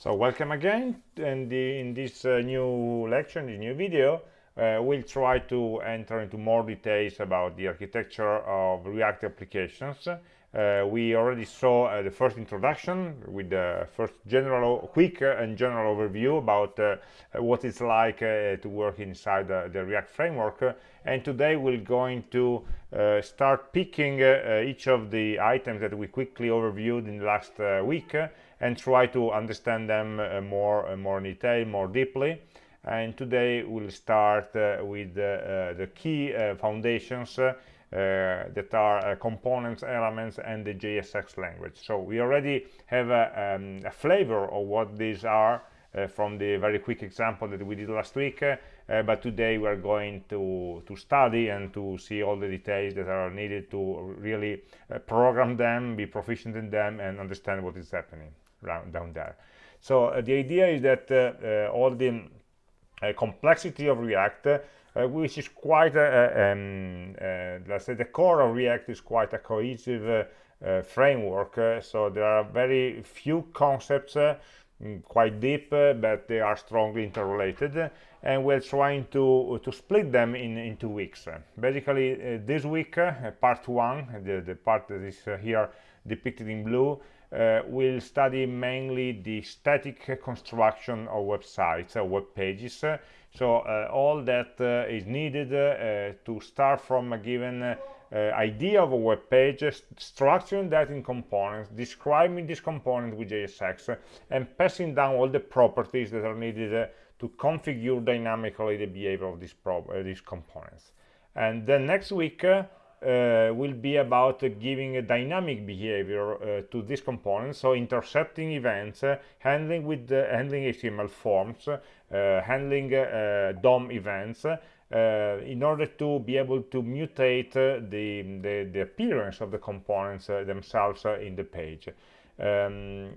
So welcome again and in this uh, new lecture, in this new video, uh, we'll try to enter into more details about the architecture of React applications. Uh, we already saw uh, the first introduction with the first general, quick and general overview about uh, what it's like uh, to work inside the React framework. and today we're going to start picking each of the items that we quickly overviewed in the last week and try to understand them uh, more uh, more in detail more deeply. And today we'll start uh, with the key foundations that are components elements and the JSX language. So we already have a, um, a flavor of what these are uh, from the very quick example that we did last week uh, but today we are going to to study and to see all the details that are needed to really uh, program them be proficient in them and understand what is happening down there. So uh, the idea is that uh, uh, all the complexity of react which is quite a, um, let's say the core of react is quite a cohesive framework so there are very few concepts mm, quite deep uh, but they are strongly interrelated and we're trying to to split them in two weeks. Basically uh, this week uh, part one the, the part that is here depicted in blue uh, we'll study mainly the static construction of websites or web pages. So uh, all that uh, is needed uh, to start from a given uh, idea of a web page structuring that in components describing this component with JSX and passing down all the properties that are needed to configure dynamically the behavior of these components. And then next week uh, will be about giving a dynamic behavior uh, to this component. So intercepting events uh, handling with handling html forms uh, handling dom events in order to be able to mutate the, the, the appearance of the components themselves in the page. Um,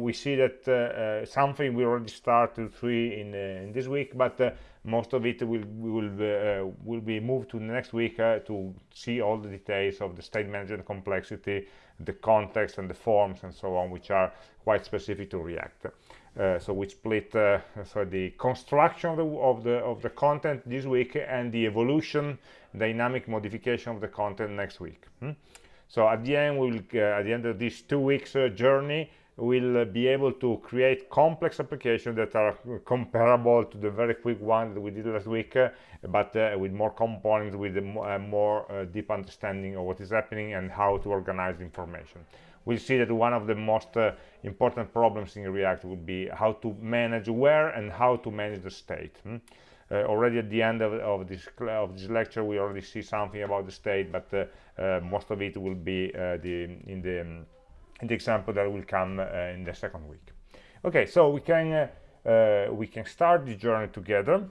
we see that something we already started three in, in this week but most of it will will uh, will be moved to next week uh, to see all the details of the state management complexity the context and the forms and so on which are quite specific to react uh, so we split uh, so the construction of the, of the of the content this week and the evolution dynamic modification of the content next week hmm? so at the end we will uh, at the end of this two weeks uh, journey will be able to create complex applications that are comparable to the very quick one that we did last week uh, but uh, with more components with a uh, more uh, deep understanding of what is happening and how to organize information we'll see that one of the most uh, important problems in react would be how to manage where and how to manage the state hmm? Uh, already at the end of, of, this of this lecture we already see something about the state but most of it will be the in the the example that will come uh, in the second week. Okay so we can uh, uh, we can start the journey together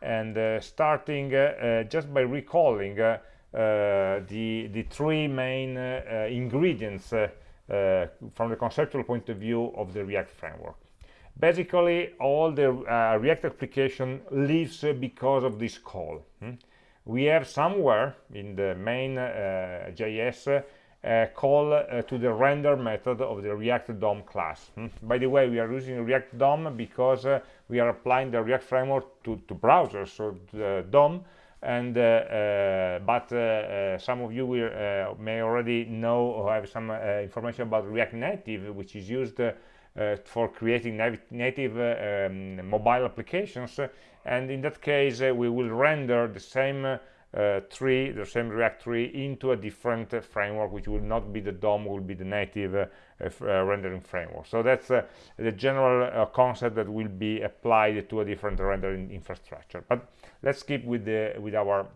and starting just by recalling the the three main ingredients from the conceptual point of view of the react framework. Basically all the uh, react application lives uh, because of this call. Hmm? we have somewhere in the main uh, js uh, call uh, to the render method of the React DOM class. Hmm? By the way, we are using React DOM because uh, we are applying the React framework to, to browsers, so the DOM, and uh, uh, but uh, some of you will, may already know or have some information about React Native, which is used for creating native um, mobile applications. And in that case, we will render the same uh, tree, the same React tree, into a different uh, framework, which will not be the DOM, will be the native uh, uh rendering framework. So that's uh, the general uh, concept that will be applied to a different rendering infrastructure. But let's keep with the with our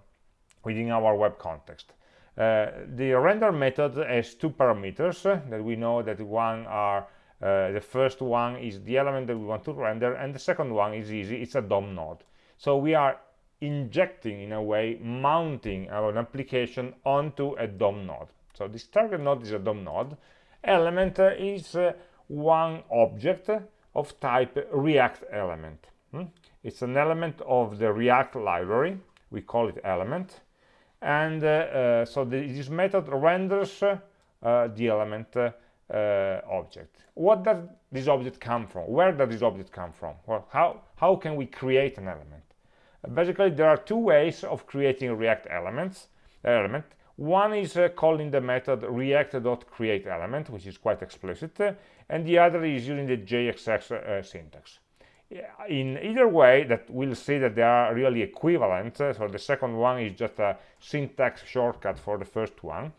within our web context. the render method has two parameters that we know that one are the first one is the element that we want to render, and the second one is easy. It's a DOM node. So we are injecting in a way mounting our application onto a DOM node so this target node is a DOM node element is uh, one object of type react element hmm? it's an element of the react library we call it element and uh, uh, so the, this method renders uh, the element uh, uh, object. What does this object come from? Where does this object come from? Well, how, how can we create an element? Uh, basically, there are two ways of creating React elements. Element. One is uh, calling the method react.createElement, which is quite explicit, and the other is using the JSX uh, syntax. In either way, that we'll see that they are really equivalent. So the second one is just a syntax shortcut for the first one.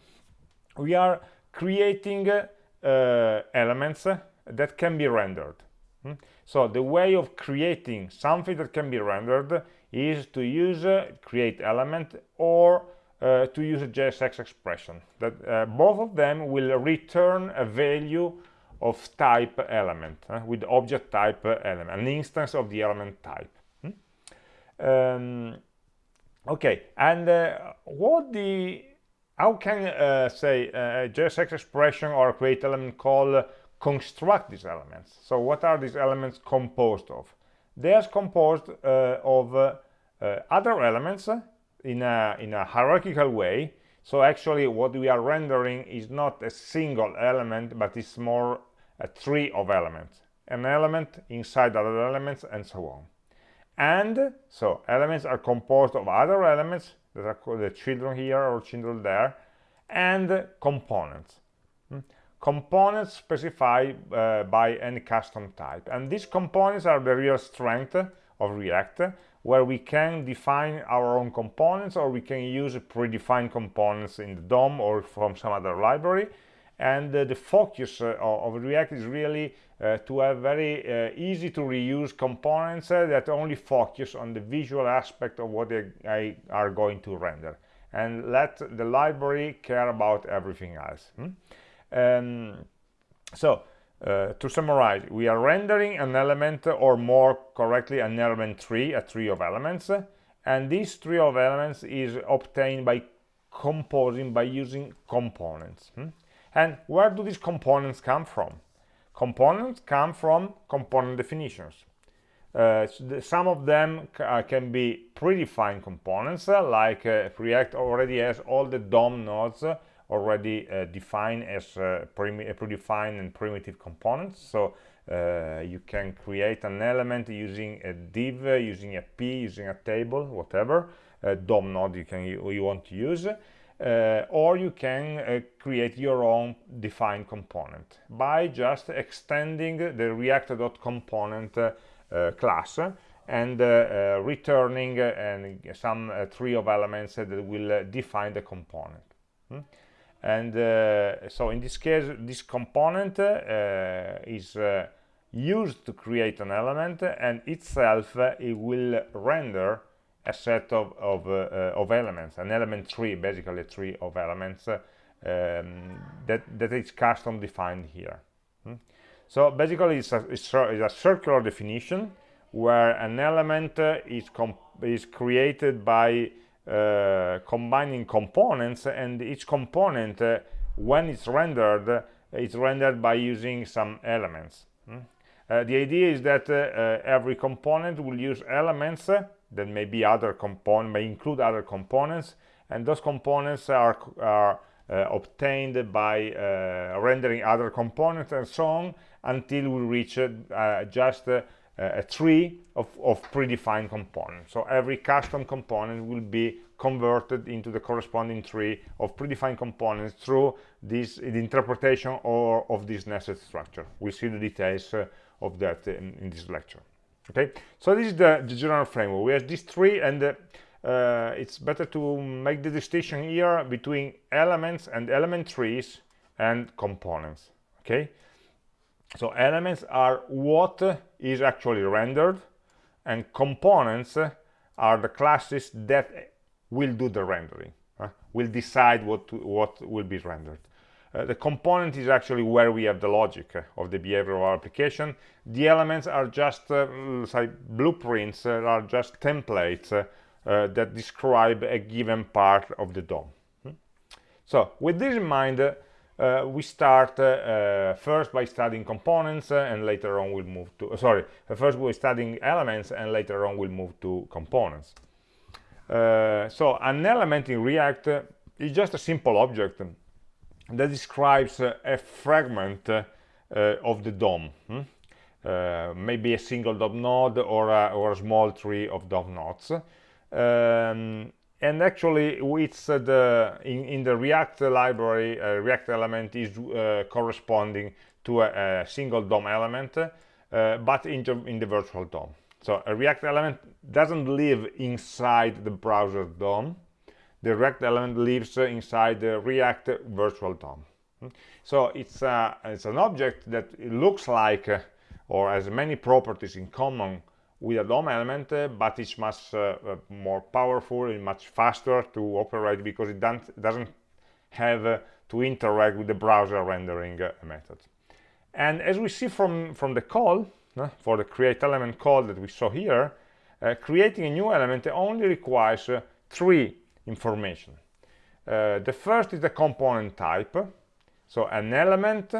We are creating uh, elements that can be rendered. Hmm? So the way of creating something that can be rendered is to use create element or uh, to use a JSX expression. That uh, both of them will return a value of type element uh, with object type element, an instance of the element type. Hmm? Um, okay, and uh, what the how can uh, say uh, a JSX expression or create element call construct these elements? So what are these elements composed of? They are composed of other elements in a, in a hierarchical way. So actually what we are rendering is not a single element, but it's more a tree of elements. An element inside other elements and so on. And so elements are composed of other elements that are called the children here or children there, and components. Hmm? Components specified uh, by any custom type. And these components are the real strength of React, where we can define our own components or we can use predefined components in the DOM or from some other library. And uh, the focus uh, of React is really uh, to have very uh, easy to reuse components uh, that only focus on the visual aspect of what they are going to render and let the library care about everything else hmm? um, so uh, to summarize we are rendering an element or more correctly an element tree a tree of elements and this tree of elements is obtained by composing by using components hmm? and where do these components come from Components come from component definitions. Uh, some of them uh, can be predefined components, uh, like uh, React already has all the DOM nodes already uh, defined as uh, predefined and primitive components. So you can create an element using a div, using a p, using a table, whatever DOM node you can you, want to use uh, or you can uh, create your own defined component by just extending the react.component uh, uh, class and uh, uh, returning and some tree of elements that will define the component hmm? And so in this case this component is used to create an element and itself it will render a set of, of, uh, uh, of elements, an element tree, basically a tree of elements uh, um, that, that is custom defined here. Hmm? So basically it's a, it's a, circular definition where an element is, is created by uh, combining components and each component uh, when it's rendered uh, it's rendered by using some elements hmm? the idea is that every component will use elements that may be other component may include other components and those components are, are uh, obtained by uh, rendering other components and so on until we reach uh, just a tree of, of, predefined components. So every custom component will be converted into the corresponding tree of predefined components through this the interpretation or of this nested structure. We'll see the details uh, of that in, in this lecture. Okay? So this is the, the general framework. We have this tree and uh, uh, it's better to make the distinction here between elements and element trees and components. Okay? So elements are what is actually rendered and components are the classes that will do the rendering uh, will decide what to, what will be rendered uh, the component is actually where we have the logic uh, of the behavior of our application. The elements are just uh, say blueprints, uh, are just templates uh, that describe a given part of the DOM. Hmm? So with this in mind, we start first by studying components and later on we'll move to, sorry, first we're studying elements and later on we'll move to components. so an element in React is just a simple object that describes uh, a fragment uh, of the DOM. Hmm? Uh, maybe a single DOM node or a, or a small tree of DOM nodes. Um, and actually, it's uh, the in, in, the React library, uh, React element is uh, corresponding to a, a, single DOM element, but in the, in the virtual DOM. So a React element doesn't live inside the browser DOM. The React element lives inside the React virtual DOM. So it's, uh, it's an object that looks like uh, or has many properties in common with a DOM element, uh, but it's much uh, uh, more powerful and much faster to operate because it doesn't have to interact with the browser rendering method. And as we see from, from the call, for the create element call that we saw here, uh, creating a new element only requires uh, three information. Uh, the first is the component type. So an element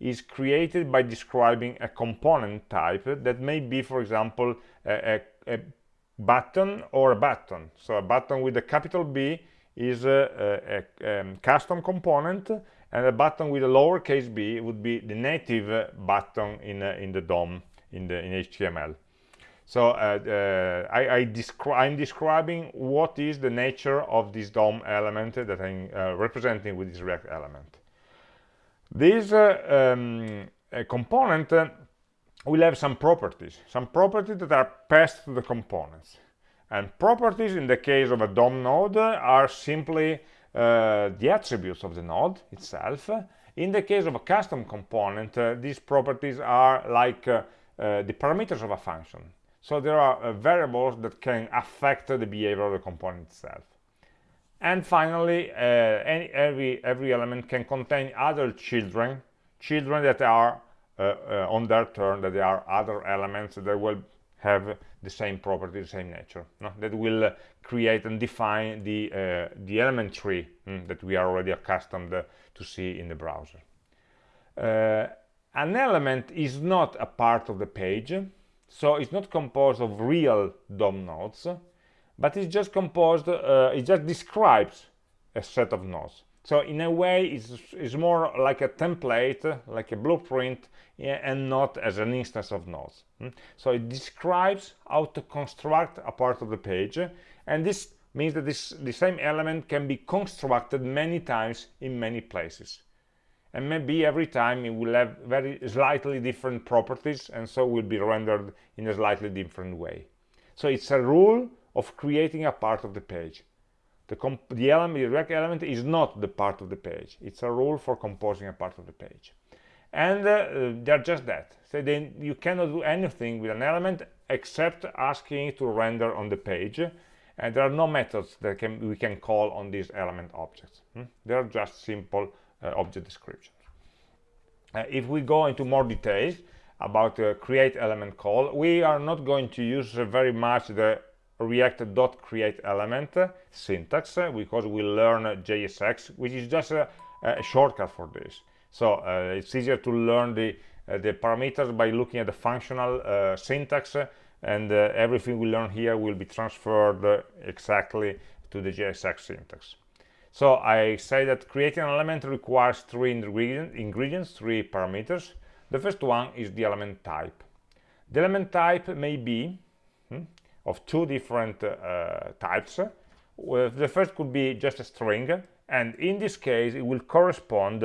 is created by describing a component type that may be, for example, a, a, a button or a button. So a button with a capital B is a, a um, custom component and a button with a lowercase b would be the native button in, uh, in the DOM in the in HTML. So uh, uh, I, I descri I'm describing what is the nature of this DOM element that I'm uh, representing with this React element. This uh, um, component uh, will have some properties, some properties that are passed to the components. And properties in the case of a DOM node are simply uh, the attributes of the node itself. In the case of a custom component, these properties are like uh, the parameters of a function. So there are uh, variables that can affect the behavior of the component itself. And finally, uh, any, every, every element can contain other children, children that are on their turn, that there are other elements that will have the same property, the same nature, no? that will uh, create and define the, uh, the element tree mm, that we are already accustomed uh, to see in the browser an element is not a part of the page so it's not composed of real DOM nodes but it's just composed uh, it just describes a set of nodes so in a way it's, it's more like a template like a blueprint and not as an instance of nodes hmm? so it describes how to construct a part of the page and this means that this the same element can be constructed many times in many places. And maybe every time it will have very slightly different properties and so will be rendered in a slightly different way. So it's a rule of creating a part of the page. The, the element the React element is not the part of the page. It's a rule for composing a part of the page. And uh, they're just that. So then you cannot do anything with an element except asking it to render on the page. And there are no methods that can, we can call on these element objects. Hmm? they're just simple uh, object descriptions. Uh, if we go into more details about the create element call, we are not going to use very much the react.create element syntax because we learn JSX, which is just a, a shortcut for this. So uh, it's easier to learn the uh, the parameters by looking at the functional uh, syntax and uh, everything we learn here will be transferred exactly to the JSX syntax. So I say that creating an element requires three ingredient, ingredients, three parameters. The first one is the element type. The element type may be of two different uh, types. the first could be just a string, and in this case it will correspond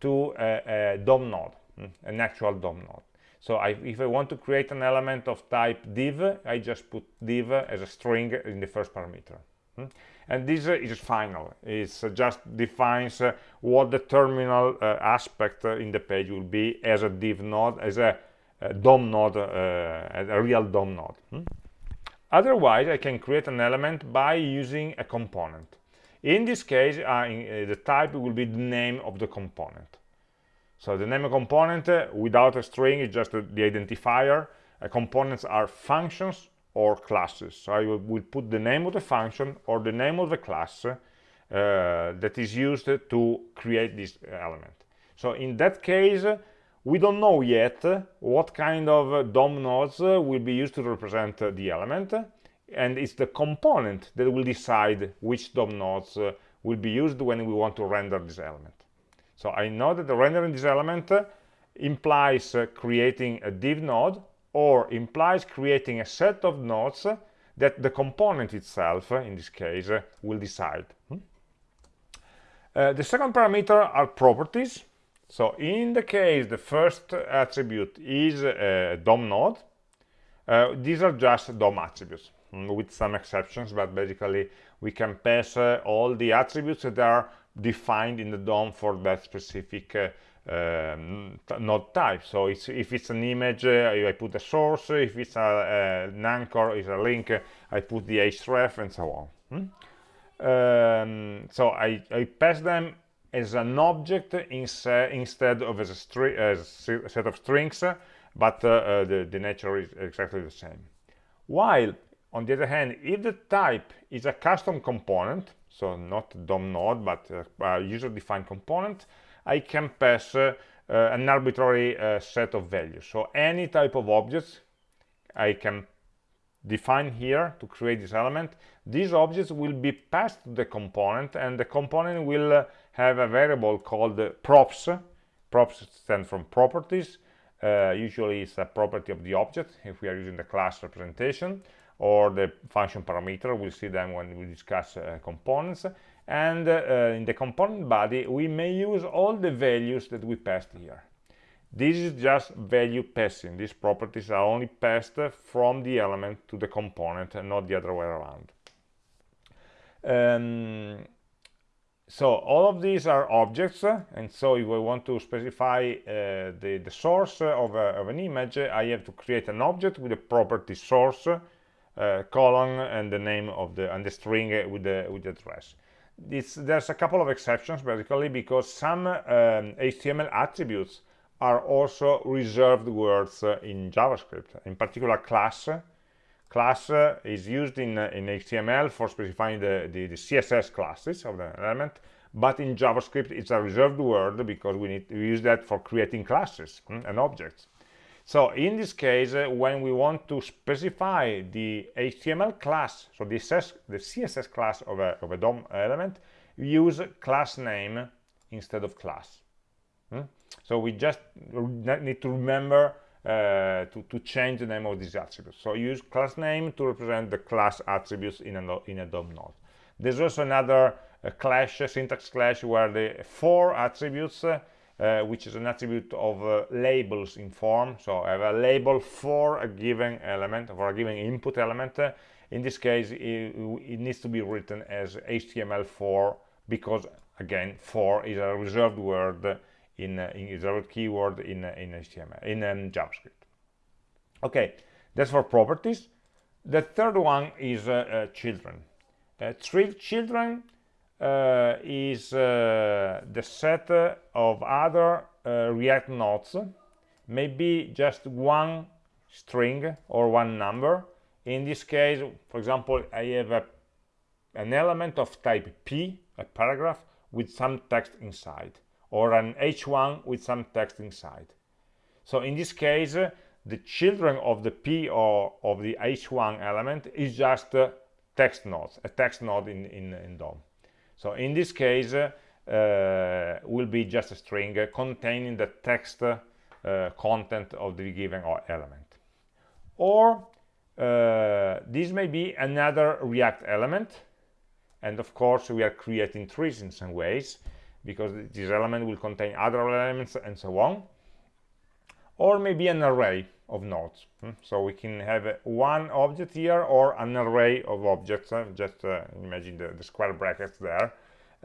to a, a DOM node, hmm, an actual DOM node. So I, if I want to create an element of type div, I just put div as a string in the first parameter. Hmm and this uh, is final it uh, just defines uh, what the terminal aspect in the page will be as a div node as a, DOM node a real DOM node hmm? Otherwise I can create an element by using a component in this case uh, uh, the type will be the name of the component so the name of component uh, without a string is just the identifier components are functions or classes. So I will put the name of the function or the name of the class uh, that is used to create this element. So in that case, we don't know yet what kind of DOM nodes will be used to represent the element, and it's the component that will decide which DOM nodes will be used when we want to render this element. So I know that the rendering this element uh, implies uh, creating a div node or implies creating a set of nodes that the component itself, in this case, will decide. Hmm? Uh, the second parameter are properties. So in the case the first attribute is a DOM node, uh, these are just DOM attributes mm, with some exceptions, but basically we can pass uh, all the attributes that are defined in the DOM for that specific uh, um, node type. So it's, if it's an image, uh, I put a source. If it's a, an anchor, it's a link, I put the href and so on. Hmm? Um, so I, I, pass them as an object instead of as a, as a, set of strings, but uh, uh, the, the nature is exactly the same. While, on the other hand, if the type is a custom component, so not DOM node, but a user-defined component, I can pass uh, uh, an arbitrary uh, set of values. So any type of objects I can define here to create this element. These objects will be passed to the component and the component will have a variable called props. Props stand from properties. Uh, usually it's a property of the object if we are using the class representation or the function parameter. We'll see them when we discuss uh, components and uh, in the component body we may use all the values that we passed here this is just value passing these properties are only passed from the element to the component and not the other way around um, so all of these are objects and so if I want to specify uh, the, the source of, a, of, an image I have to create an object with a property source uh, colon and the name of the and the string with the with the address there's a couple of exceptions basically because some um, HTML attributes are also reserved words uh, in JavaScript. In particular, class. Class uh, is used in, uh, in HTML for specifying the, the, the, CSS classes of the element, but in JavaScript it's a reserved word because we need to use that for creating classes hmm, and objects. So in this case, uh, when we want to specify the HTML class, so the, SS, the CSS class of a, of a DOM element, we use class name instead of class. Hmm? So we just need to remember uh, to, to, change the name of these attributes. So use class name to represent the class attributes in a, in a DOM node. There's also another uh, clash, syntax clash, where the for attributes uh, which is an attribute of uh, labels in form. So I have a label for a given element, for a given input element. In this case, it, it, needs to be written as htmlFor because, again, for is a reserved word in, uh, in reserved keyword in, uh, in HTML, in um, JavaScript. Okay, that's for properties. The third one is uh, children. three children uh, is uh, the set of other uh, React nodes, maybe just one string or one number. In this case, for example, I have a, an element of type P, a paragraph, with some text inside, or an H1 with some text inside. So in this case, the children of the P or of the H1 element is just text nodes, a text node in, in, in DOM. So in this case, uh, will be just a string containing the text uh, content of the given element. Or uh, this may be another React element, and of course we are creating trees in some ways, because this element will contain other elements and so on. Or maybe an array of nodes. Hmm? So we can have one object here or an array of objects. Uh, just uh, imagine the, the, square brackets there.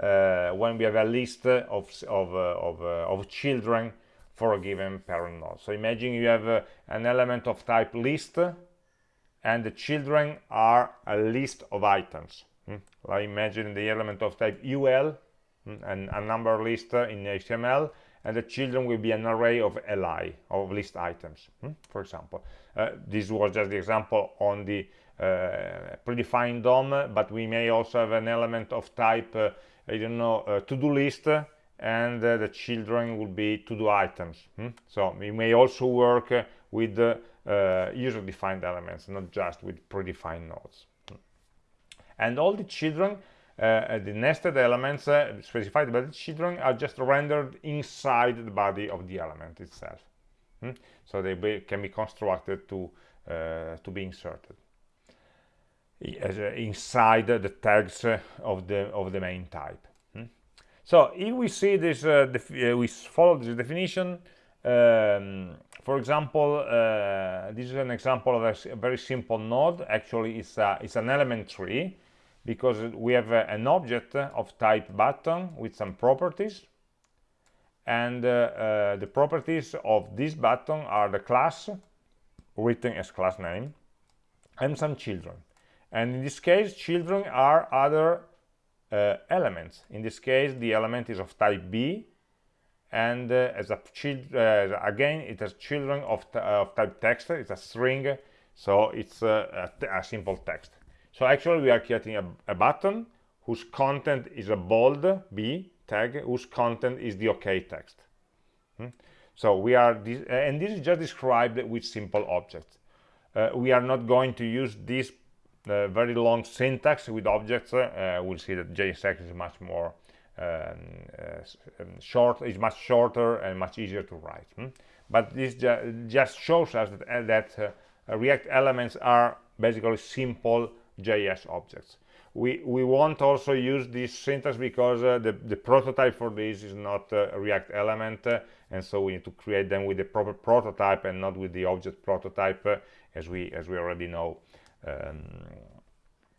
Uh, when we have a list of, of, uh, of, of, children for a given parent node. So imagine you have an element of type list and the children are a list of items. Hmm? I imagine the element of type UL and a number list in HTML and the children will be an array of li of list items hmm? for example uh, this was just the example on the uh, predefined DOM but we may also have an element of type uh, I don't know uh, to-do list and uh, the children will be to-do items hmm? so we may also work uh, with user-defined elements not just with predefined nodes and all the children uh, the nested elements uh, specified by the children are just rendered inside the body of the element itself. Hmm? So they be, can be constructed to, uh, to be inserted uh, inside the tags of, the, of the main type. Hmm? So if we see this, uh, we follow this definition, um, for example, uh, this is an example of a, a, very simple node. Actually, it's, a, it's an element tree because we have uh, an object of type button with some properties. And uh, uh, the properties of this button are the class written as class name and some children. And in this case children are other uh, elements. In this case the element is of type b. And uh, as a child uh, again it has children of, of, type text. It's a string so it's a, a simple text so actually we are creating a, a button whose content is a bold b tag whose content is the OK text. Hmm? So we are, this, and this is just described with simple objects. Uh, we are not going to use this uh, very long syntax with objects. Uh, we'll see that JSX is much more um, uh, um, short, is much shorter and much easier to write. Hmm? But this ju just shows us that, uh, that uh, React elements are basically simple JS objects. We we won't also use this syntax because uh, the the prototype for this is not uh, a react element uh, and so we need to create them with the proper prototype and not with the object prototype uh, as we as we already know. Um,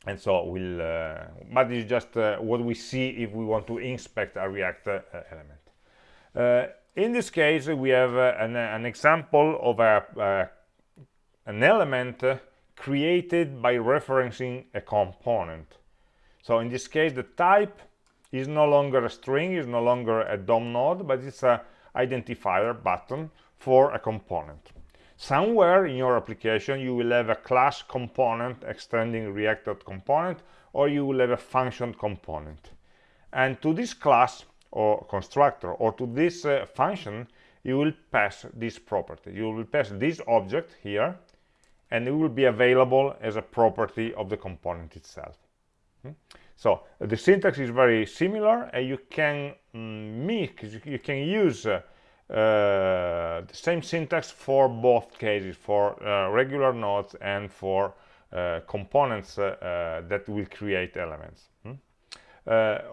and so we'll uh, but it's just uh, what we see if we want to inspect a react element. In this case we have an, an, example of a an element created by referencing a component so in this case, the type is no longer a string, is no longer a DOM node, but it's a identifier button for a component. Somewhere in your application, you will have a class component extending React.component, or you will have a function component. And to this class or constructor, or to this uh, function, you will pass this property. You will pass this object here, and it will be available as a property of the component itself. Hmm? So the syntax is very similar and you can mm, mix, you can use uh, uh, the same syntax for both cases, for uh, regular nodes and for uh, components uh, uh, that will create elements. Hmm?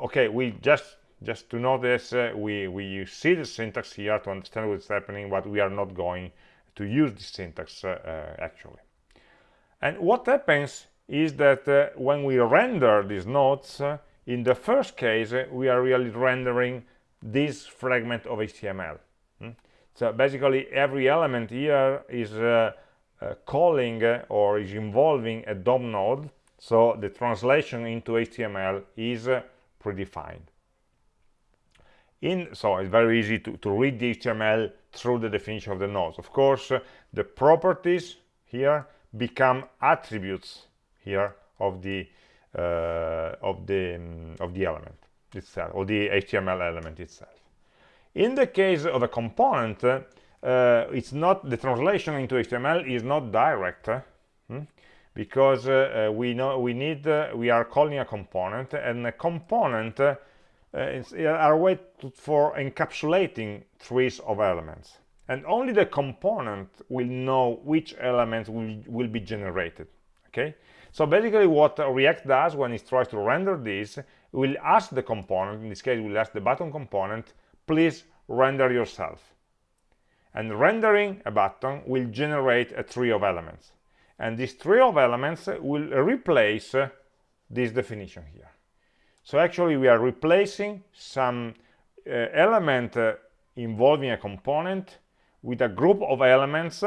okay, we just just to know this, we, we see the syntax here to understand what's happening, but we are not going to use this syntax actually. And what happens is that uh, when we render these nodes, uh, in the first case, uh, we are really rendering this fragment of HTML. Hmm? So basically, every element here is uh, uh, calling uh, or is involving a DOM node, so the translation into HTML is predefined. In, so it's very easy to, to read the HTML through the definition of the nodes. Of course, the properties here become attributes here of the uh, of the um, of the element itself or the HTML element itself. In the case of a component, uh, it's not the translation into HTML is not direct hmm? because uh, uh, we know we need uh, we are calling a component and a component uh, is a way to, for encapsulating trees of elements and only the component will know which elements will, will be generated okay so basically what React does when it tries to render this, will ask the component, in this case we'll ask the button component, please render yourself. And rendering a button will generate a tree of elements. And this tree of elements will replace this definition here. So actually we are replacing some uh, element uh, involving a component with a group of elements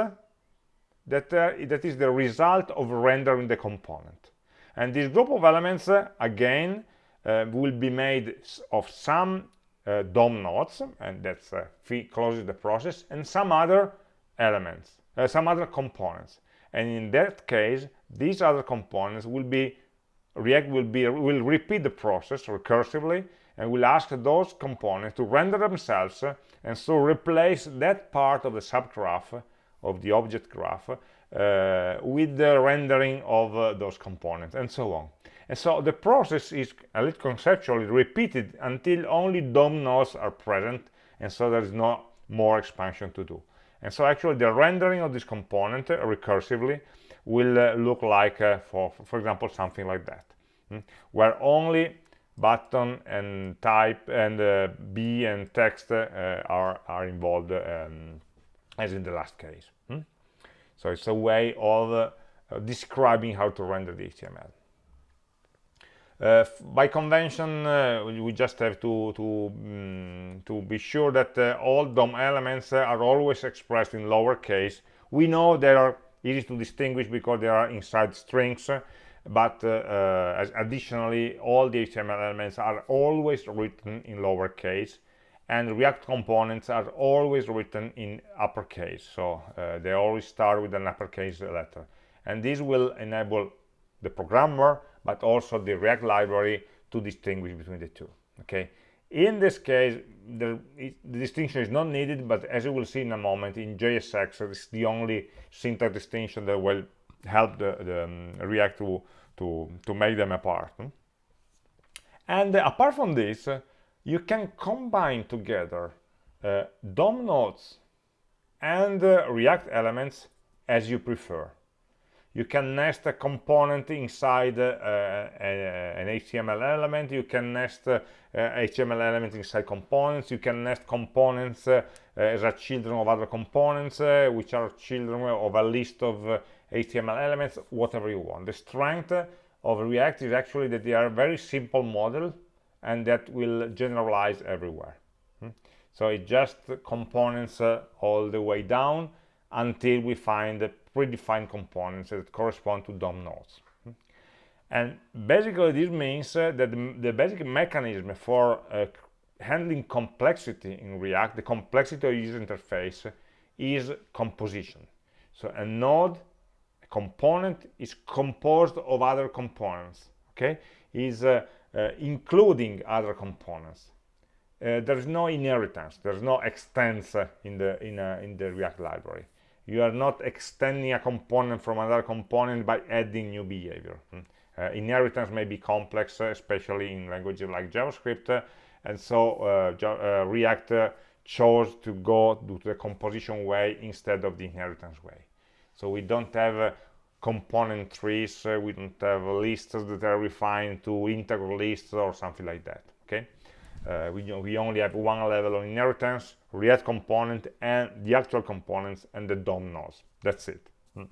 that, uh, that is the result of rendering the component. And this group of elements, uh, again, uh, will be made of some uh, DOM nodes, and that's uh, closes the process, and some other elements, uh, some other components. And in that case, these other components will be, React will, be, will repeat the process recursively, and will ask those components to render themselves, and so replace that part of the subgraph of the object graph uh, with the rendering of uh, those components and so on And so the process is, a little conceptually, repeated until only DOM nodes are present, and so there is no more expansion to do. And so actually the rendering of this component uh, recursively will uh, look like, uh, for, for example, something like that, hmm? where only button and type and uh, B and text uh, are, are involved um, as in the last case. Hmm? So it's a way of uh, describing how to render the HTML. Uh, by convention, uh, we just have to to, mm, to be sure that uh, all DOM elements are always expressed in lowercase. We know they are easy to distinguish because they are inside strings, but uh, uh, additionally, all the HTML elements are always written in lowercase, and React components are always written in uppercase. So uh, they always start with an uppercase letter, and this will enable the programmer but also the React library to distinguish between the two. Okay. In this case, the, the distinction is not needed, but as you will see in a moment, in JSX, it's the only syntax distinction that will help the, the um, React to, to, to make them apart. And uh, apart from this, uh, you can combine together uh, DOM nodes and uh, React elements as you prefer. You can nest a component inside uh, a, an HTML element, you can nest uh, HTML elements inside components, you can nest components uh, as a children of other components, uh, which are children of a list of HTML elements, whatever you want. The strength of React is actually that they are a very simple model and that will generalize everywhere. Hmm? So it just components uh, all the way down until we find the predefined components that correspond to DOM nodes. And basically this means uh, that the, the, basic mechanism for uh, handling complexity in React, the complexity of user interface, is composition. So a node, component, is composed of other components, okay? Is uh, uh including other components. Uh, there's no inheritance, there's no extends in the, in, uh, in the React library you are not extending a component from another component by adding new behavior hmm. uh, inheritance may be complex uh, especially in languages like javascript uh, and so uh, uh, react uh, chose to go to the composition way instead of the inheritance way so we don't have component trees we don't have lists that are refined to integer lists or something like that okay uh, we, we only have one level of inheritance, React component, and the actual components and the DOM nodes. That's it. Hmm.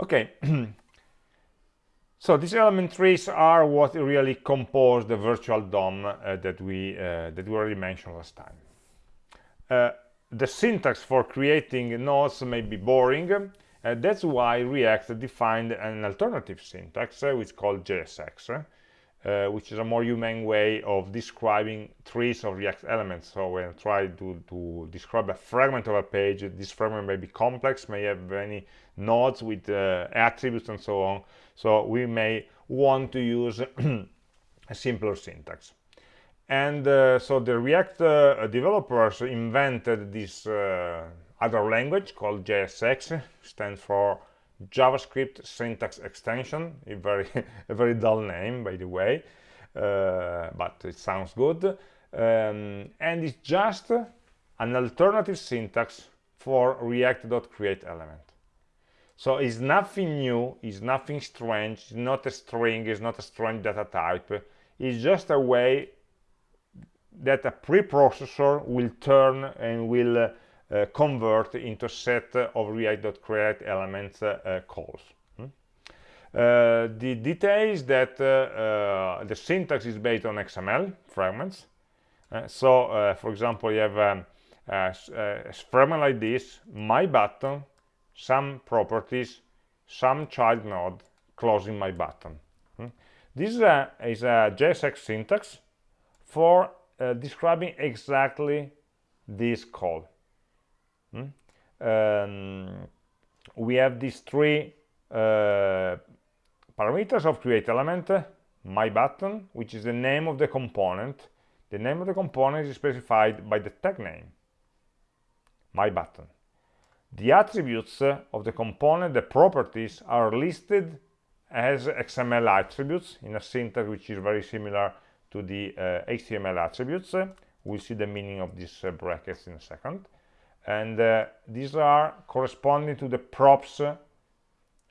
Okay. so these element trees are what really compose the virtual DOM uh, that we uh, that we already mentioned last time. Uh, the syntax for creating nodes may be boring. Uh, that's why React defined an alternative syntax, uh, which is called JSX uh, which is a more humane way of describing trees of React elements. So when I try to, to describe a fragment of a page, this fragment may be complex, may have many nodes with uh, attributes and so on. So we may want to use a simpler syntax. And uh, so the React uh, developers invented this uh, other language called JSX, stands for JavaScript syntax extension, a very, a very dull name, by the way, uh, but it sounds good. Um, and it's just an alternative syntax for react.createElement. So it's nothing new, it's nothing strange, it's not a string, it's not a strange data type. It's just a way that a preprocessor will turn and will uh, uh, convert into a set of react.create elements uh, calls. Hmm? Uh, the details that the syntax is based on XML fragments. so, for example, you have um, a, a fragment like this, my button, some properties, some child node closing my button. Hmm? This is a, is a JSX syntax for uh, describing exactly this call. Hmm? Um, we have these three uh, parameters of create element my button which is the name of the component the name of the component is specified by the tag name my button the attributes of the component the properties are listed as XML attributes in a syntax which is very similar to the uh, HTML attributes. We'll see the meaning of these uh, brackets in a second. And uh, these are corresponding to the props uh,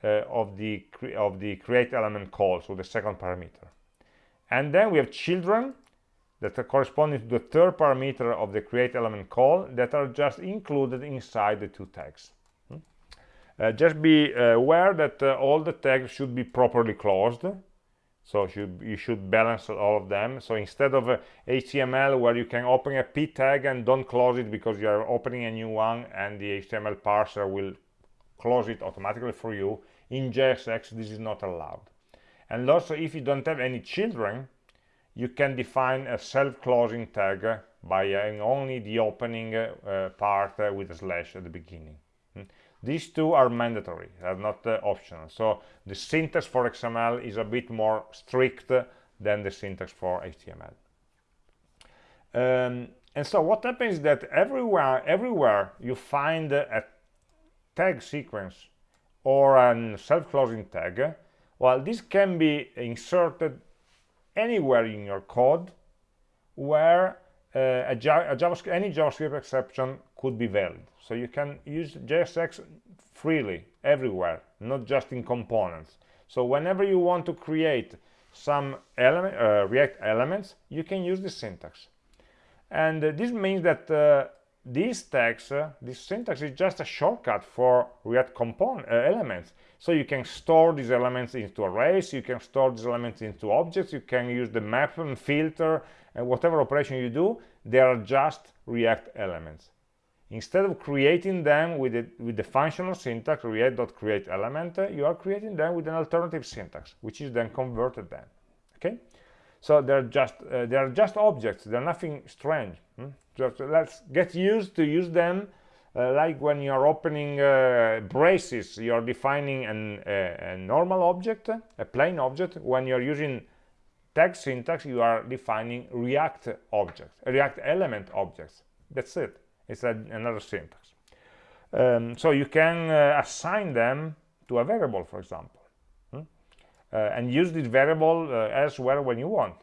of the of the create element call, so the second parameter. And then we have children that are corresponding to the third parameter of the create element call that are just included inside the two tags. Hmm? Uh, just be uh, aware that uh, all the tags should be properly closed so should, you should balance all of them so instead of HTML where you can open a p tag and don't close it because you are opening a new one and the HTML parser will close it automatically for you in JSX this is not allowed and also if you don't have any children you can define a self-closing tag by having only the opening uh, part uh, with a slash at the beginning. These two are mandatory, are not uh, optional. So the syntax for XML is a bit more strict than the syntax for HTML. Um, and so what happens is that everywhere, everywhere you find a tag sequence or a self-closing tag, well, this can be inserted anywhere in your code where uh, JavaScript, any JavaScript exception could be valid. So you can use JSX freely everywhere, not just in components. So whenever you want to create some element, uh, React elements, you can use this syntax. And uh, this means that uh, these tags, uh, this syntax is just a shortcut for React component uh, elements. So you can store these elements into arrays, you can store these elements into objects, you can use the map and filter, and whatever operation you do, they are just React elements. Instead of creating them with the, with the functional syntax, react.create element, uh, you are creating them with an alternative syntax, which is then converted then. Okay? So they're just uh, they are just objects. They're nothing strange. Hmm? Just let's get used to use them uh, like when you're opening uh, braces, you're defining an, a normal object, a plain object. When you're using tag syntax, you are defining React objects, React element objects. That's it. It's a, another syntax. Um, so you can uh, assign them to a variable, for example, hmm? uh, and use this variable uh, elsewhere when you want.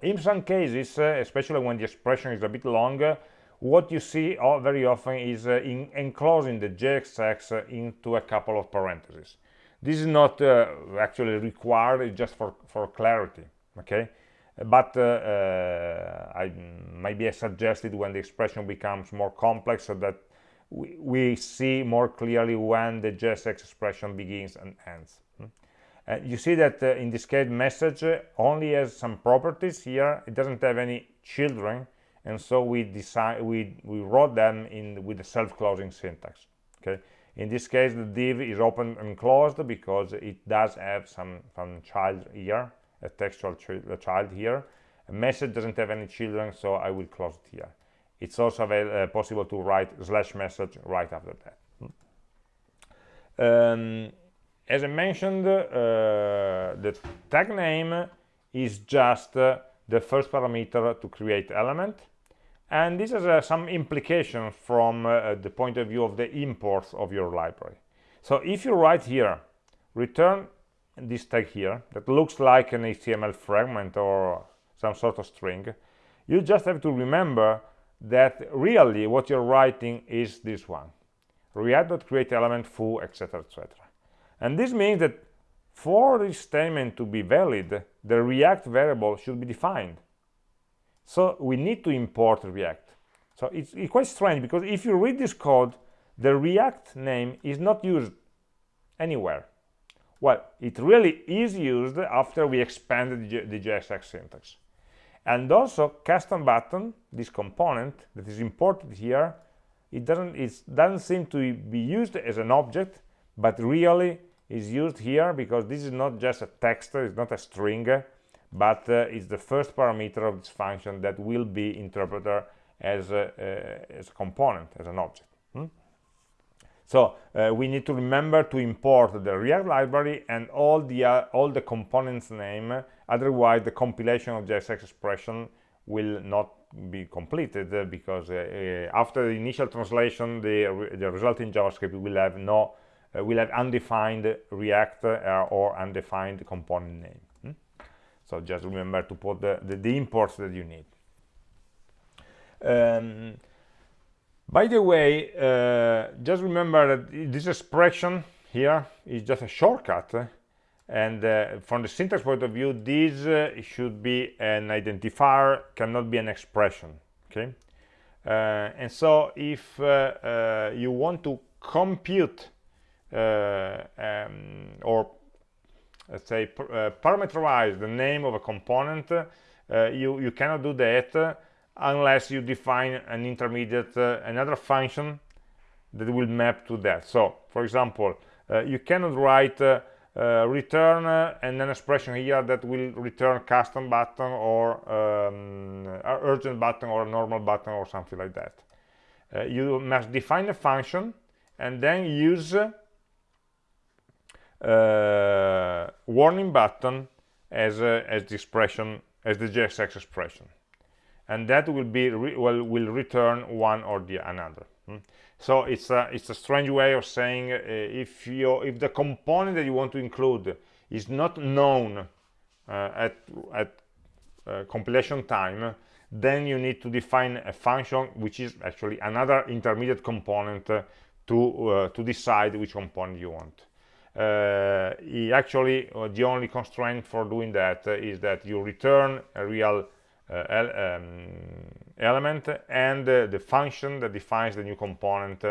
In some cases, uh, especially when the expression is a bit longer, what you see very often is uh, in enclosing the JSX uh, into a couple of parentheses. This is not actually required, it's just for, for clarity, okay? But uh, uh, I, maybe I suggested when the expression becomes more complex so that we, we see more clearly when the JSX expression begins and ends. Hmm? Uh, you see that uh, in this case message only has some properties here it doesn't have any children and so we decide we we wrote them in with the self-closing syntax okay in this case the div is open and closed because it does have some some child here a textual child here. A message doesn't have any children so i will close it here. It's also uh, possible to write slash message right after that. Um, as i mentioned uh, the tag name is just uh, the first parameter to create element. And this has uh, some implications from uh, the point of view of the imports of your library. So if you write here return this tag here that looks like an html fragment or some sort of string you just have to remember that really what you're writing is this one react.create element foo etc etc and this means that for this statement to be valid the react variable should be defined so we need to import React. So it's, it's quite strange because if you read this code, the React name is not used anywhere. Well, it really is used after we expanded the JSX syntax. And also custom button, this component that is imported here, it doesn't, it doesn't seem to be used as an object, but really is used here because this is not just a text, it's not a string, but uh, it's the first parameter of this function that will be interpreted as a, uh, as a component, as an object. Hmm? So uh, we need to remember to import the React library and all the uh, all the components name. Otherwise, the compilation of JSX expression will not be completed uh, because uh, after the initial translation, the the resulting JavaScript will have no uh, will have undefined React uh, or undefined component name. Hmm? So just remember to put the, the, the imports that you need. Um, by the way, uh, just remember that this expression here is just a shortcut and uh, from the syntax point of view this uh, should be an identifier cannot be an expression okay? Uh, and so if uh, uh, you want to compute um, or let's say parameterize the name of a component you you cannot do that unless you define an intermediate another function that will map to that so for example you cannot write uh, return uh, and an expression here that will return custom button or um, urgent button or normal button or something like that. Uh, you must define a function and then use uh, warning button as, as the expression, as the JSX expression. And that will be re will, will return one or the another. Hmm? so it's a it's a strange way of saying uh, if you if the component that you want to include is not known uh, at at uh, compilation time then you need to define a function which is actually another intermediate component uh, to uh, to decide which component you want uh, actually the only constraint for doing that is that you return a real um, element and the function that defines the new component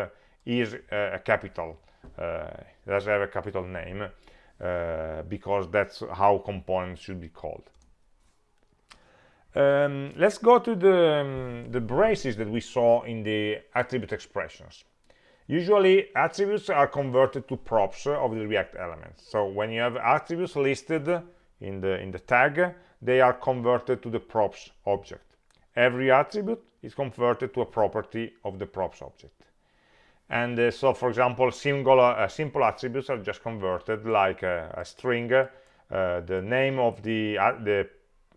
is uh, a capital does have a capital name because that's how components should be called um, let's go to the, um, the braces that we saw in the attribute expressions. Usually attributes are converted to props of the React elements. So when you have attributes listed in the, in the tag, they are converted to the props object. Every attribute is converted to a property of the props object. And uh, so, for example, single, uh, simple attributes are just converted like a, a string. Uh, the name of the, uh, the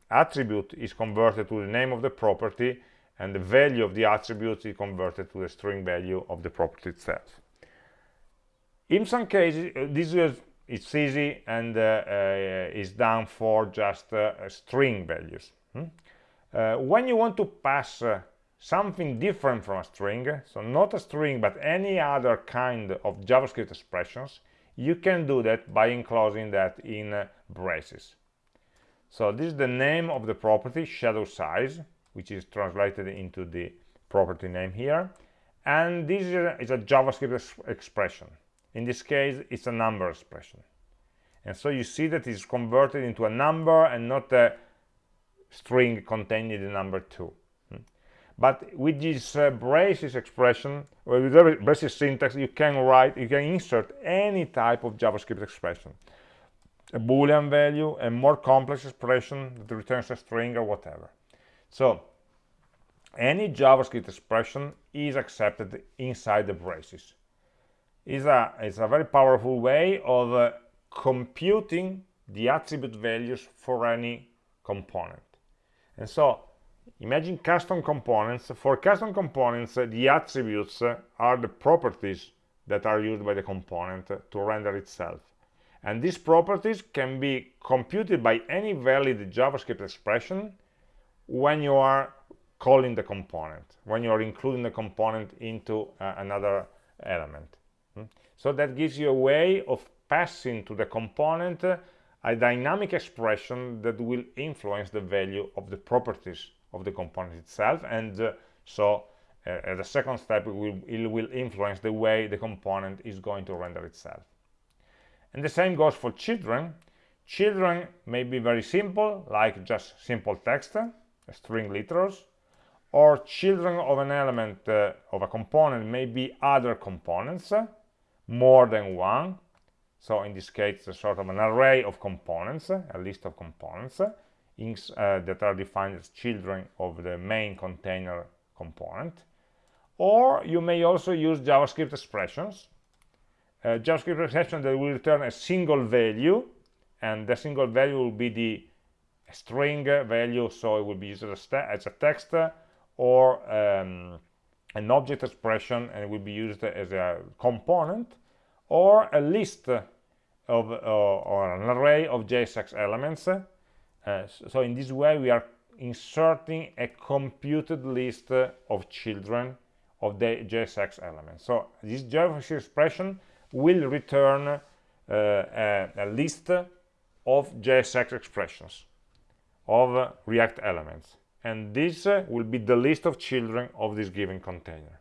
attribute is converted to the name of the property, and the value of the attribute is converted to the string value of the property itself. In some cases, uh, this is it's easy and uh, uh, is done for just uh, string values. Hmm? when you want to pass something different from a string, so not a string but any other kind of JavaScript expressions, you can do that by enclosing that in braces. So this is the name of the property, shadow size, which is translated into the property name here. And this is a, is a JavaScript expression. In this case, it's a number expression. And so you see that it's converted into a number and not a string containing the number 2. Hmm. But with this uh, braces expression, or with the braces syntax, you can write, you can insert any type of JavaScript expression. A boolean value, a more complex expression that returns a string or whatever. So any JavaScript expression is accepted inside the braces is a, it's a very powerful way of uh, computing the attribute values for any component. And so imagine custom components. For custom components, uh, the attributes uh, are the properties that are used by the component to render itself. And these properties can be computed by any valid JavaScript expression when you are calling the component, when you are including the component into uh, another element. So that gives you a way of passing to the component a dynamic expression that will influence the value of the properties of the component itself. And uh, so uh, second step, it will, it will influence the way the component is going to render itself. And the same goes for children. Children may be very simple, like just simple text, string literals, or children of an element uh, of a component may be other components, more than one. So in this case it's a sort of an array of components a list of components uh, that are defined as children of the main container component. Or you may also use javascript expressions. Uh, javascript expression that will return a single value and the single value will be the string value so it will be used as a, as a text or um, an object expression and it will be used as a component or a list of uh, or an array of JSX elements. Uh, so in this way, we are inserting a computed list of children of the JSX elements. So this JavaScript expression will return uh, a, a, list of JSX expressions of React elements. And this uh, will be the list of children of this given container.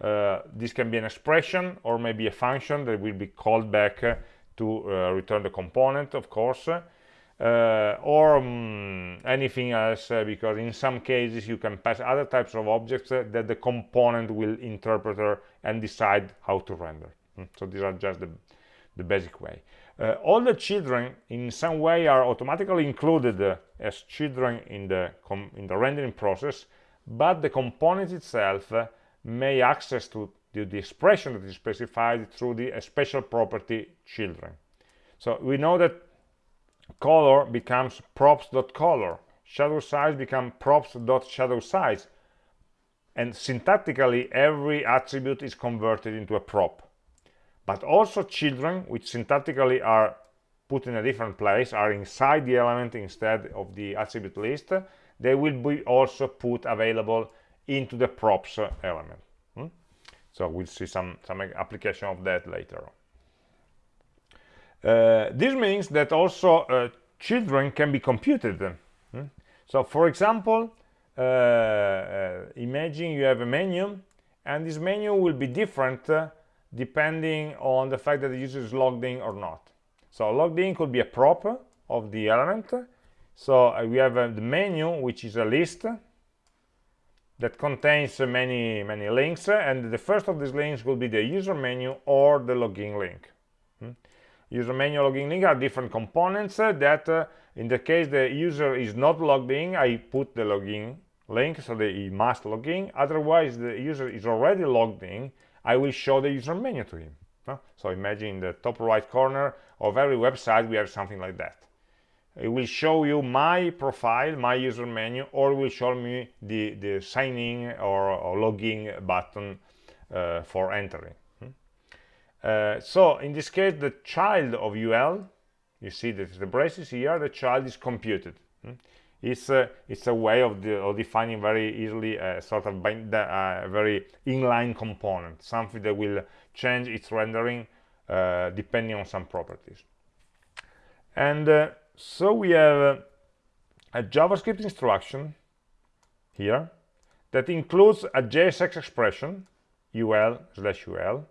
Uh, this can be an expression or maybe a function that will be called back uh, to uh, return the component, of course, uh, or um, anything else uh, because in some cases you can pass other types of objects that the component will interpret and decide how to render mm. so these are just the, the basic way all the children in some way are automatically included as children in the in the rendering process but the component itself may access to the, the, expression that is specified through the special property children. So we know that color becomes props.color shadow size become props.shadow size. And syntactically every attribute is converted into a prop. But also children which syntactically are put in a different place are inside the element instead of the attribute list they will be also put available into the props element hmm? so we'll see some some application of that later on uh, this means that also uh, children can be computed. Hmm? So for example, uh, imagine you have a menu and this menu will be different depending on the fact that the user is logged in or not. So logged in could be a prop of the element. So uh, we have uh, the menu, which is a list that contains many, many links. And the first of these links will be the user menu or the login link. User menu login link are different components uh, that uh, in the case the user is not logged in I put the login link so that he must log in. Otherwise the user is already logged in I will show the user menu to him. So imagine in the top right corner of every website we have something like that it will show you my profile my user menu or will show me the the sign in or, or button uh, for entering uh, so in this case, the child of UL, you see that the braces here, the child is computed. Hmm? It's, a, it's a way of, of defining very easily a sort of bind, very inline component, something that will change its rendering uh, depending on some properties. And uh, so we have a JavaScript instruction here that includes a JSX expression, ul slash ul,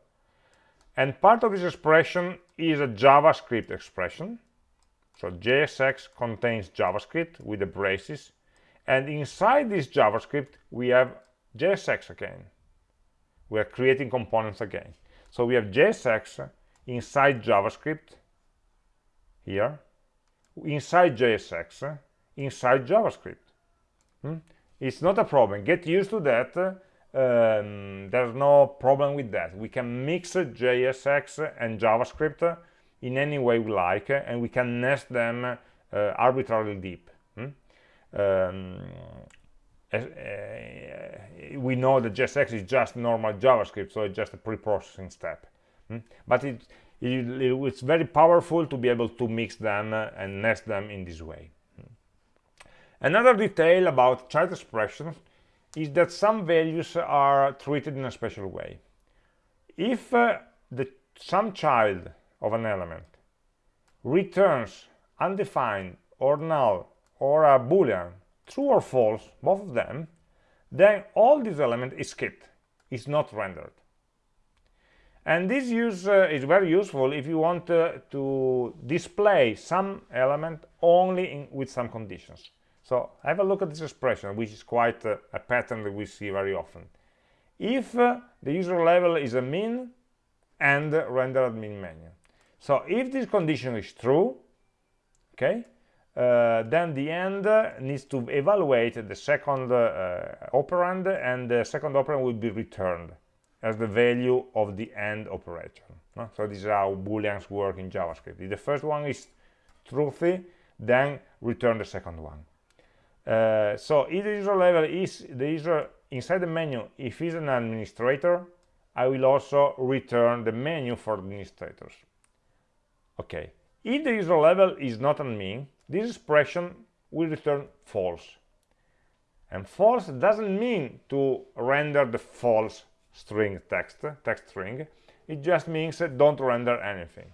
and part of this expression is a JavaScript expression. So JSX contains JavaScript with the braces. And inside this JavaScript, we have JSX again. We are creating components again. So we have JSX inside JavaScript here, inside JSX, inside JavaScript. Hmm? It's not a problem. Get used to that um, there's no problem with that we can mix JSX and JavaScript in any way we like and we can nest them uh, arbitrarily deep hmm? um, uh, we know that JSX is just normal JavaScript so it's just a pre-processing step hmm? but it, it, it's very powerful to be able to mix them and nest them in this way another detail about child expressions is that some values are treated in a special way. If uh, the some child of an element returns undefined or null or a boolean true or false both of them then all this element is skipped is not rendered and this use uh, is very useful if you want uh, to display some element only in, with some conditions so have a look at this expression, which is quite uh, a pattern that we see very often. If the user level is admin and render admin menu. So if this condition is true, okay, uh, then the end needs to evaluate the second uh, operand and the second operand will be returned as the value of the end operation. So this is how booleans work in JavaScript. If the first one is truthy, then return the second one. Uh, so if the user level is the user inside the menu if he's an administrator I will also return the menu for administrators. Okay, if the user level is not admin, this expression will return false. And false doesn't mean to render the false string text, text string. It just means don't render anything.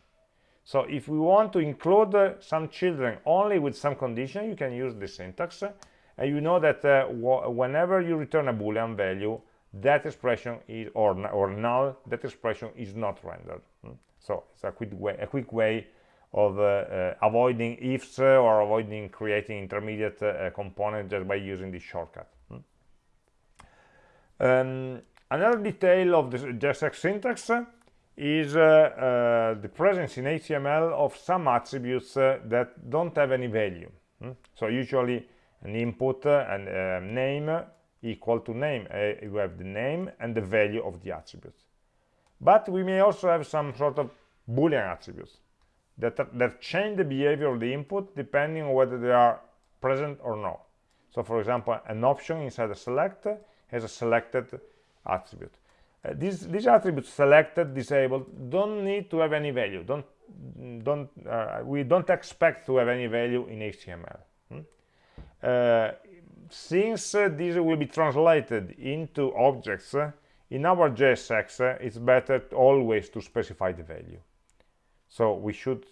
So if we want to include some children only with some condition, you can use this syntax. And you know that uh, whenever you return a boolean value, that expression is or, or null, that expression is not rendered. Hmm? So it's a quick way, a quick way of uh, uh, avoiding ifs uh, or avoiding creating intermediate uh, components just by using this shortcut. Hmm? Um, another detail of the JSX syntax is uh, uh, the presence in HTML of some attributes uh, that don't have any value. Hmm? So usually an input and a name equal to name. you have the name and the value of the attribute. But we may also have some sort of Boolean attributes that, that change the behavior of the input depending on whether they are present or not. So for example, an option inside a select has a selected attribute uh, these, these attributes selected, disabled, don't need to have any value. Don't, don't, uh, we don't expect to have any value in HTML. Hmm? Uh, since uh, these will be translated into objects, uh, in our JSX, uh, it's better always to specify the value. So we should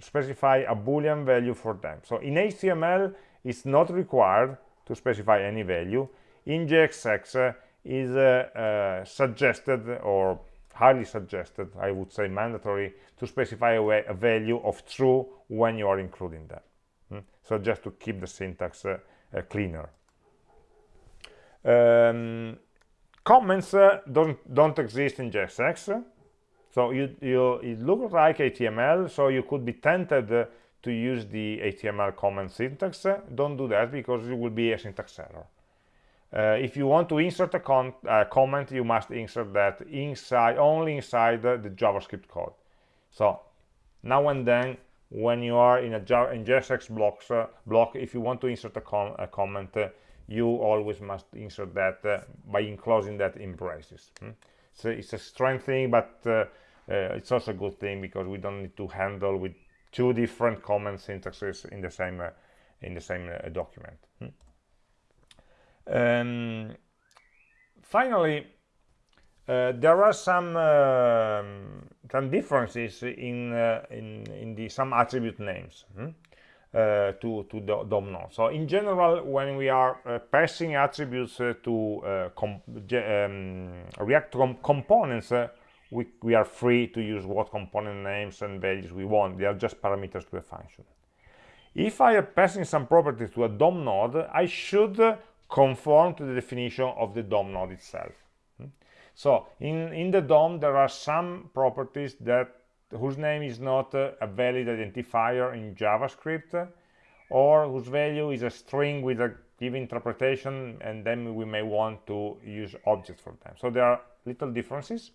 specify a boolean value for them. So in HTML, it's not required to specify any value. In JSX, uh, uh, suggested or highly suggested, I would say mandatory, to specify a, way, a value of true when you are including that. Mm? So just to keep the syntax uh, uh, cleaner. Um, comments uh, don't, don't exist in JSX. So you, you, it looks like HTML, so you could be tempted uh, to use the HTML comment syntax. Don't do that because it will be a syntax error. Uh, if you want to insert a uh, comment, you must insert that inside, only inside the, the, JavaScript code. So now and then, when you are in a in JSX blocks, uh, block, if you want to insert a, com a comment, uh, you always must insert that uh, by enclosing that in braces. Hmm? So it's a strange thing, but it's also a good thing because we don't need to handle with two different comment syntaxes in the same in the same document. Hmm? Um, finally, uh, there are some uh, some differences in uh, in in the some attribute names hmm? Uh, to to the DOM node. So in general, when we are uh, passing attributes uh, to um, React com components, we we are free to use what component names and values we want. They are just parameters to a function. If I am passing some properties to a DOM node, I should conform to the definition of the DOM node itself. Hmm? So in, in the DOM, there are some properties that whose name is not uh, a valid identifier in JavaScript or whose value is a string with a given interpretation and then we may want to use objects for them. So there are little differences.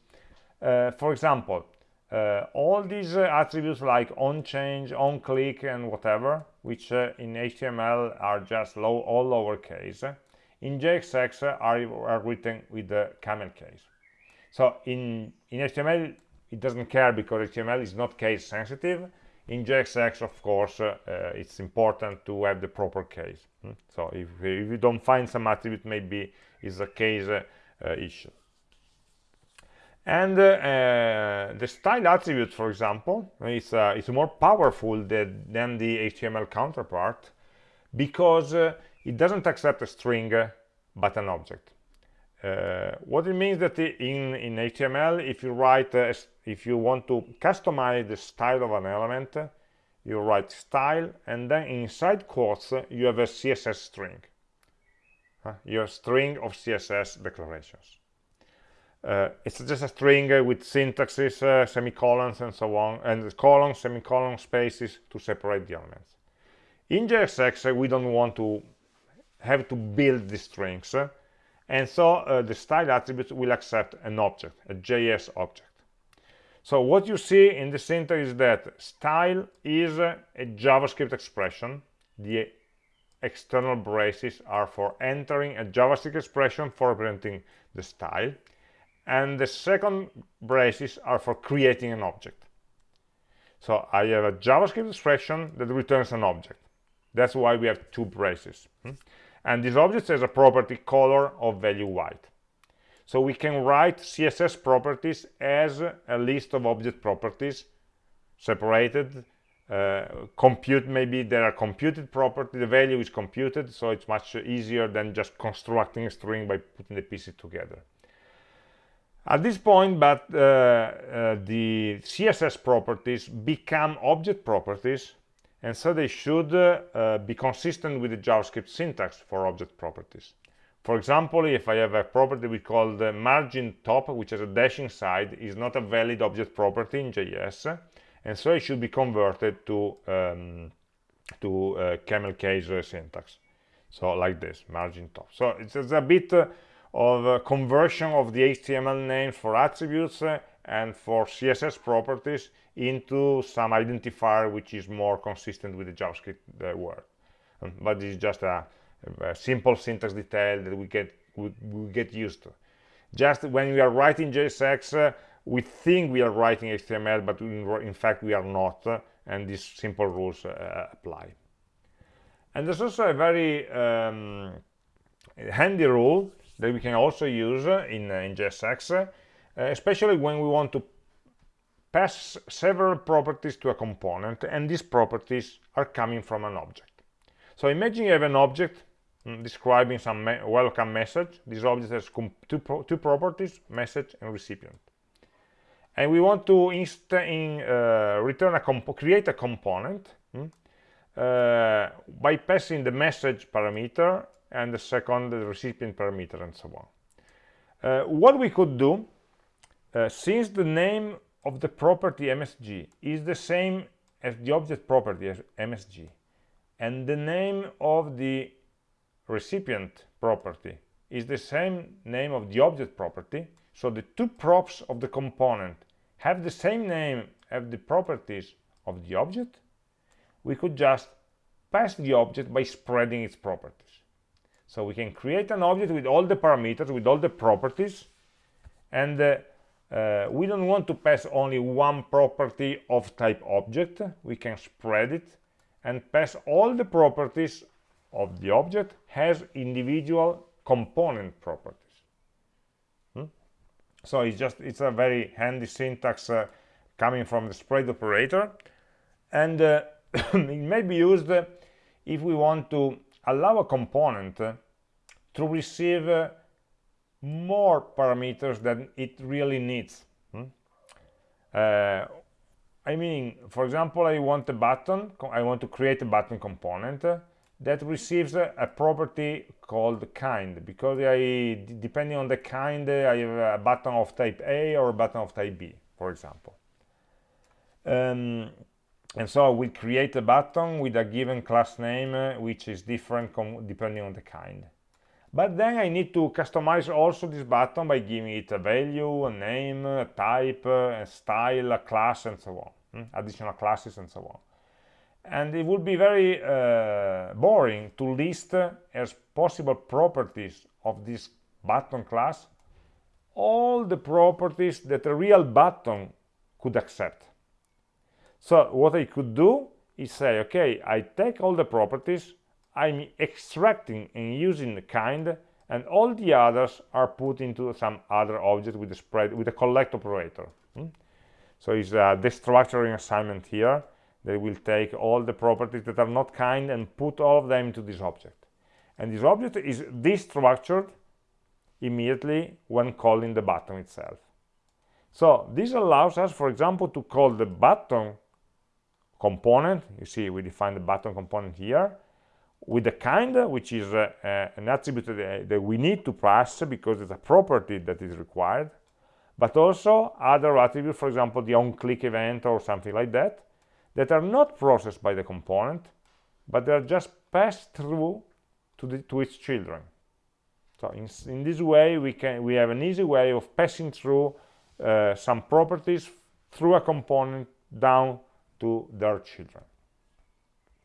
Uh, for example, uh, all these uh, attributes like on change, on click and whatever, which uh, in HTML are just low, all lowercase, in JSX are, are written with the camel case. So in, in HTML, it doesn't care because HTML is not case sensitive. In JSX, of course, uh, it's important to have the proper case. Hmm? So if, if, you don't find some attribute, maybe it's a case uh issue. And uh, uh, the style attribute, for example, is, is more powerful than, than the HTML counterpart because it doesn't accept a string but an object. Uh, what it means that in in html if you write uh, if you want to customize the style of an element you write style and then inside quotes you have a css string. Uh, your string of css declarations uh, it's just a string uh, with syntaxes, uh, semicolons and so on, and colons, semicolons, spaces to separate the elements. In JSX, we don't want to have to build the strings and so uh, the style attribute will accept an object a js object. So what you see in the syntax is that style is a, a javascript expression. The external braces are for entering a javascript expression for representing the style and the second braces are for creating an object. So I have a JavaScript expression that returns an object. That's why we have two braces hmm? and this object has a property color of value white. So we can write css properties as a list of object properties separated uh, compute maybe there are computed property the value is computed so it's much easier than just constructing a string by putting the pieces together at this point but uh, uh, the css properties become object properties and so they should uh, uh, be consistent with the javascript syntax for object properties. For example if i have a property we call the margin top which has a dashing side is not a valid object property in js and so it should be converted to um, to uh, camel case uh, syntax. So like this margin top. So it's, it's a bit uh, of a conversion of the html names for attributes uh, and for css properties into some identifier which is more consistent with the javascript uh, word um, but this is just a, a, simple syntax detail that we get we, we, get used to just when we are writing jsx uh, we think we are writing HTML, but in, in fact we are not, uh, and these simple rules uh, apply. And there's also a very um, handy rule that we can also use in, uh, in JSX, uh, especially when we want to pass several properties to a component, and these properties are coming from an object. So imagine you have an object mm, describing some me welcome message. This object has two, pro two properties, message and recipient and we want to in, uh, return a create a component hmm, uh, by passing the message parameter and the second the recipient parameter and so on. Uh, what we could do uh, since the name of the property msg is the same as the object property as msg and the name of the recipient property is the same name of the object property so the two props of the component have the same name have the properties of the object we could just pass the object by spreading its properties so we can create an object with all the parameters with all the properties and uh, uh, we don't want to pass only one property of type object. We can spread it and pass all the properties of the object as individual component properties. So it's just it's a very handy syntax uh, coming from the spread operator. And uh, it may be used if we want to allow a component to receive more parameters than it really needs. Hmm? Uh, I mean for example I want a button I want to create a button component that receives a, a, property called kind. Because I, depending on the kind I have a button of type A or a button of type B for example. Um, and so we create a button with a given class name uh, which is different depending on the kind but then I need to customize also this button by giving it a value, a name, a type, a style, a class and so on hmm? additional classes and so on and it would be very uh, boring to list uh, as possible properties of this button class all the properties that a real button could accept so what I could do is say okay I take all the properties I'm extracting and using the kind and all the others are put into some other object with a spread with a collect operator. Hmm? so it's a destructuring assignment here they will take all the properties that are not kind and put all of them into this object. And this object is destructured immediately when calling the button itself. So this allows us for example to call the button component you see we define the button component here with the kind which is uh, uh, an attribute that, that we need to pass because it's a property that is required but also other attributes for example the on click event or something like that that are not processed by the component, but they are just passed through to, the, to its children. So in, in, this way, we, can, we have an easy way of passing through uh, some properties through a component down to their children.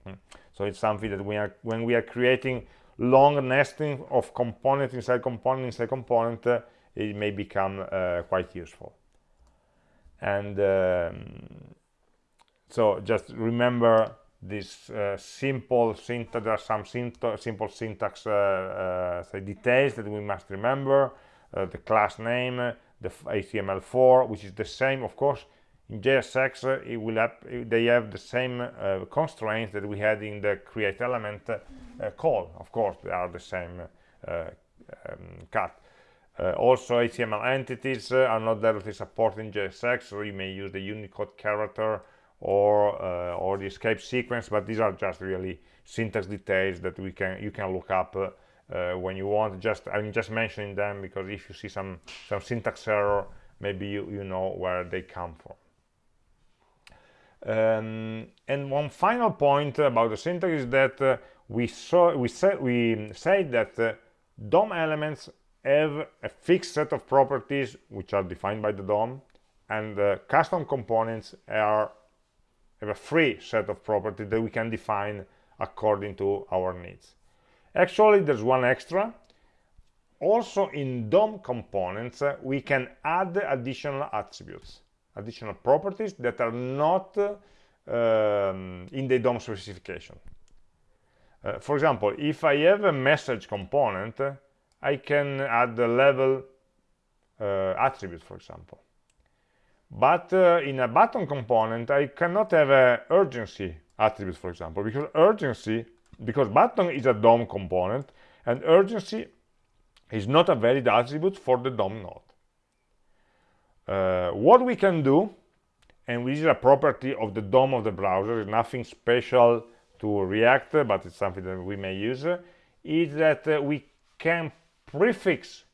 Hmm. So it's something that we are, when we are creating long nesting of component inside component inside component, uh, it may become uh, quite useful and um, so just remember this uh, simple syntax there are some simple syntax uh, uh, say details that we must remember uh, the class name the htmlFor which is the same of course in JSX uh, it will they have the same uh, constraints that we had in the create element call of course they are the same um, cut uh, also HTML entities uh, are not directly supported in JSX, so you may use the Unicode character or uh, or the escape sequence, but these are just really syntax details that we can you can look up uh, when you want. Just I'm just mentioning them because if you see some some syntax error, maybe you you know where they come from. Um, and one final point about the syntax is that uh, we saw we said we said that uh, DOM elements have a fixed set of properties which are defined by the DOM and the custom components are have a free set of properties that we can define according to our needs. Actually, there's one extra. Also in DOM components, uh, we can add additional attributes, additional properties that are not um, in the DOM specification. Uh, for example, if I have a message component, I can add the level uh, attribute, for example. But uh, in a button component, I cannot have a urgency attribute, for example, because urgency, because button is a DOM component, and urgency is not a valid attribute for the DOM node. Uh, what we can do, and this is a property of the DOM of the browser, is nothing special to React, but it's something that we may use, is that uh, we can prefix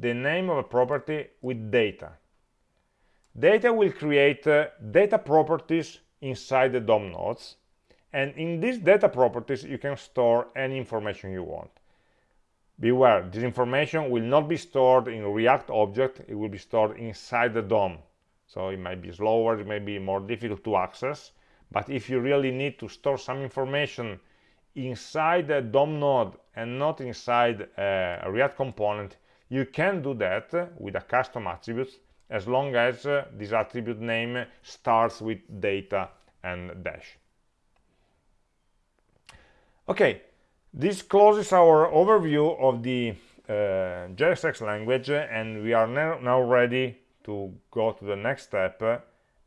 the name of a property with data. Data will create uh, data properties inside the DOM nodes, and in these data properties you can store any information you want. Beware, this information will not be stored in React object, it will be stored inside the DOM. So it might be slower, it may be more difficult to access, but if you really need to store some information inside the DOM node and not inside a React component, you can do that with a custom attribute as long as uh, this attribute name starts with data and dash. Okay, this closes our overview of the uh, JSX language and we are now, ready to go to the next step, uh,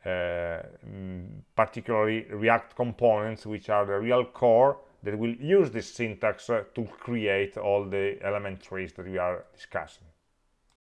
mm, particularly React components, which are the real core that will use this syntax uh, to create all the element trees that we are discussing.